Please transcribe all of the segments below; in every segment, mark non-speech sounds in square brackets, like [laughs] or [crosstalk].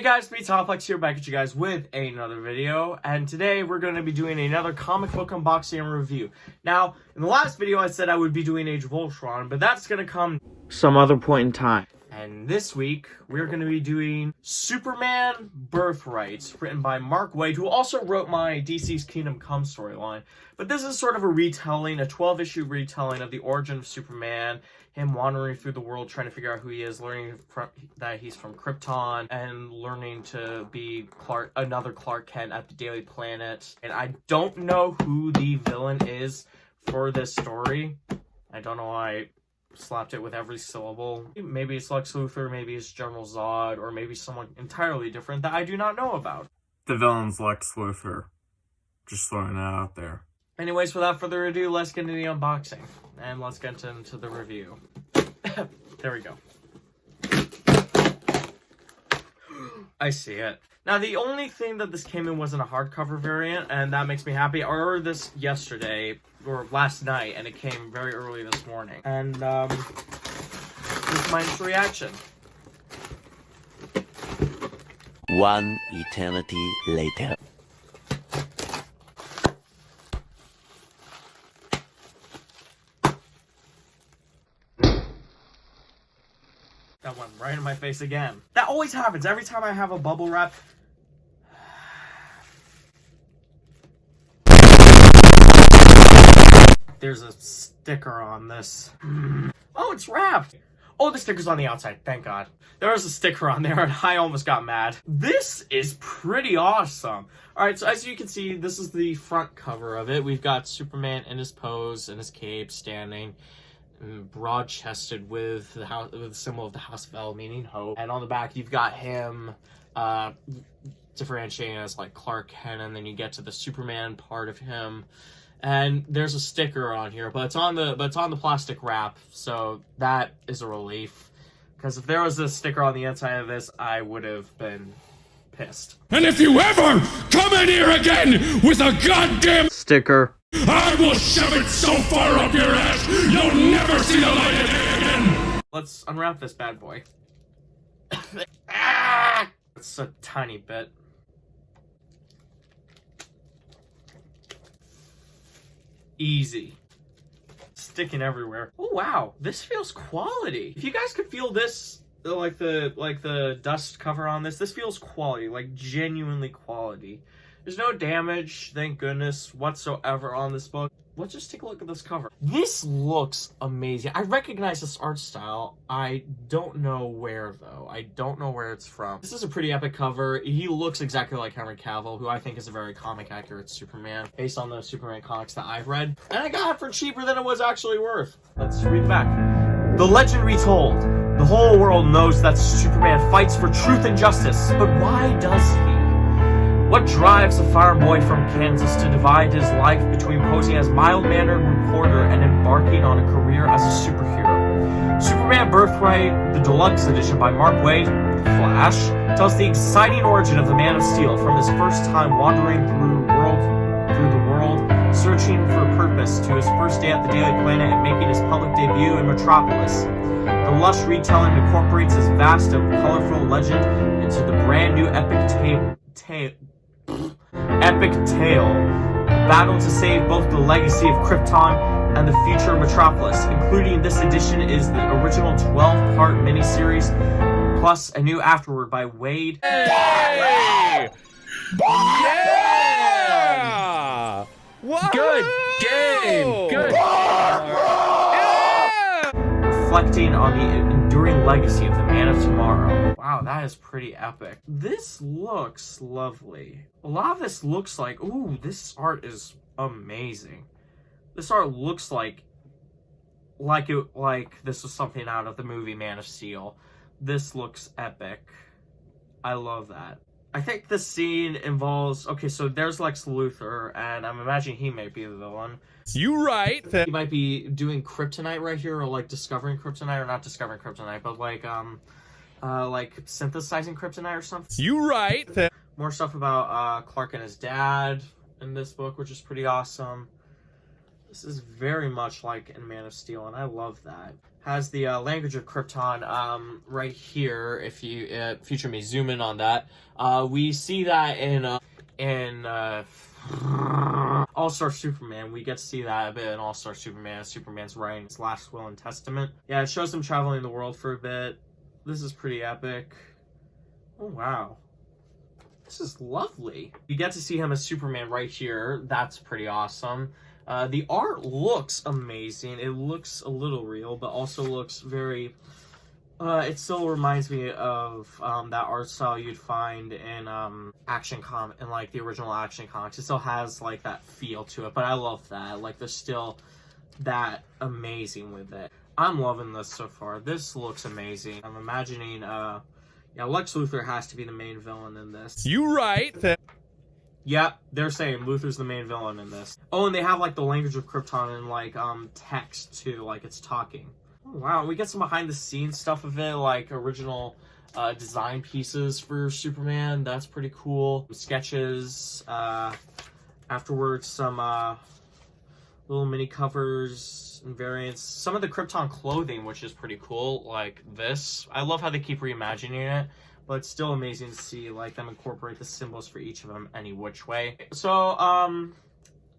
Hey guys, me Tomplex here back at you guys with another video, and today we're going to be doing another comic book unboxing and review. Now, in the last video I said I would be doing Age of Ultron, but that's going to come some other point in time. And this week, we're going to be doing Superman Birthright, written by Mark Waid, who also wrote my DC's Kingdom Come storyline. But this is sort of a retelling, a 12-issue retelling of the origin of Superman, him wandering through the world trying to figure out who he is, learning from, that he's from Krypton, and learning to be Clark, another Clark Kent at the Daily Planet. And I don't know who the villain is for this story. I don't know why slapped it with every syllable. Maybe it's Lex Luthor, maybe it's General Zod, or maybe someone entirely different that I do not know about. The villain's Lex Luthor. Just throwing that out there. Anyways, without further ado, let's get into the unboxing. And let's get into the review. [coughs] there we go. [gasps] I see it. Now, the only thing that this came in wasn't a hardcover variant, and that makes me happy. I ordered this yesterday, or last night, and it came very early this morning. And, um, this is my reaction. One eternity later. That went right in my face again. That always happens every time I have a bubble wrap. There's a sticker on this. Oh, it's wrapped. Oh, the sticker's on the outside. Thank God. There was a sticker on there [laughs] and I almost got mad. This is pretty awesome. Alright, so as you can see, this is the front cover of it. We've got Superman in his pose, in his cape, standing broad-chested with the house with the symbol of the House of El, meaning hope. And on the back, you've got him uh, differentiating as like Clark Kent, and then you get to the Superman part of him. And there's a sticker on here, but it's on the but it's on the plastic wrap, so that is a relief. Because if there was a sticker on the inside of this, I would have been pissed. And if you ever come in here again with a goddamn sticker I will shove it so far up your ass, you'll never see the light of day again! Let's unwrap this bad boy. [coughs] ah! It's a tiny bit. Easy. Sticking everywhere. Oh wow, this feels quality. If you guys could feel this, uh, like the like the dust cover on this, this feels quality, like genuinely quality. There's no damage, thank goodness, whatsoever on this book. Let's just take a look at this cover. This looks amazing. I recognize this art style. I don't know where, though. I don't know where it's from. This is a pretty epic cover. He looks exactly like Henry Cavill, who I think is a very comic-accurate Superman, based on the Superman comics that I've read. And I got it for cheaper than it was actually worth. Let's read back. The legend retold. The whole world knows that Superman fights for truth and justice, but why does he? What drives a farm boy from Kansas to divide his life between posing as mild-mannered reporter and embarking on a career as a superhero? Superman Birthright, the deluxe edition by Mark Waid, Flash, tells the exciting origin of the Man of Steel from his first time wandering through world through the world, searching for purpose to his first day at the Daily Planet and making his public debut in Metropolis. The lush retelling incorporates his vast and colorful legend into the brand new epic tale epic tale. Battle to save both the legacy of Krypton and the future of Metropolis. Including this edition is the original 12-part miniseries, plus a new afterword by Waid. Hey! Yeah! Good game! Good! Reflecting on the enduring legacy of the Man of Tomorrow. Wow, that is pretty epic. This looks lovely. A lot of this looks like, ooh, this art is amazing. This art looks like, like it, like this was something out of the movie Man of Steel. This looks epic. I love that. I think this scene involves, okay, so there's Lex Luthor, and I'm imagining he might be the villain. You right. He might be doing kryptonite right here, or like discovering kryptonite, or not discovering kryptonite, but like, um, uh, like synthesizing kryptonite or something. You right. More stuff about uh, Clark and his dad in this book, which is pretty awesome. This is very much like in Man of Steel, and I love that. Has the uh, language of Krypton um, right here. If you uh, future me zoom in on that, uh, we see that in uh, in uh, All Star Superman. We get to see that a bit in All Star Superman. Superman's writing his last will and testament. Yeah, it shows him traveling the world for a bit. This is pretty epic. Oh wow. This is lovely. You get to see him as Superman right here. That's pretty awesome. Uh, the art looks amazing. It looks a little real, but also looks very. Uh, it still reminds me of um, that art style you'd find in um, action com in like the original action comics. It still has like that feel to it, but I love that. Like there's still that amazing with it. I'm loving this so far. This looks amazing. I'm imagining uh yeah, Lex Luthor has to be the main villain in this. You right. Yep, they're saying Luthor's the main villain in this. Oh, and they have like the language of Krypton and like um text too, like it's talking. Oh, wow, we get some behind the scenes stuff of it, like original uh, design pieces for Superman. That's pretty cool. Sketches. Uh, afterwards, some uh, little mini covers and variants. Some of the Krypton clothing, which is pretty cool, like this. I love how they keep reimagining it but it's still amazing to see like them incorporate the symbols for each of them any which way. So, um,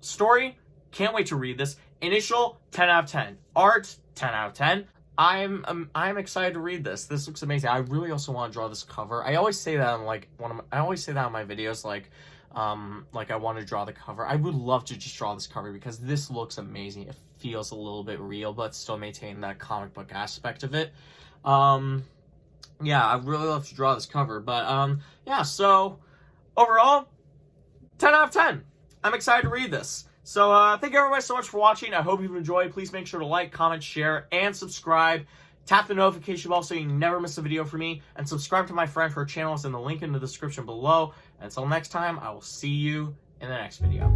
story, can't wait to read this. Initial, 10 out of 10. Art, 10 out of 10. I'm um, I'm excited to read this. This looks amazing. I really also want to draw this cover. I always say that on like one of my, I always say that on my videos like um like I want to draw the cover. I would love to just draw this cover because this looks amazing. It feels a little bit real but still maintain that comic book aspect of it. Um yeah, I really love to draw this cover. But um, yeah, so overall, 10 out of 10. I'm excited to read this. So uh, thank you everybody so much for watching. I hope you've enjoyed. Please make sure to like, comment, share, and subscribe. Tap the notification bell so you never miss a video from me. And subscribe to my friend. Her channel is in the link in the description below. And until next time, I will see you in the next video.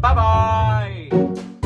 Bye-bye!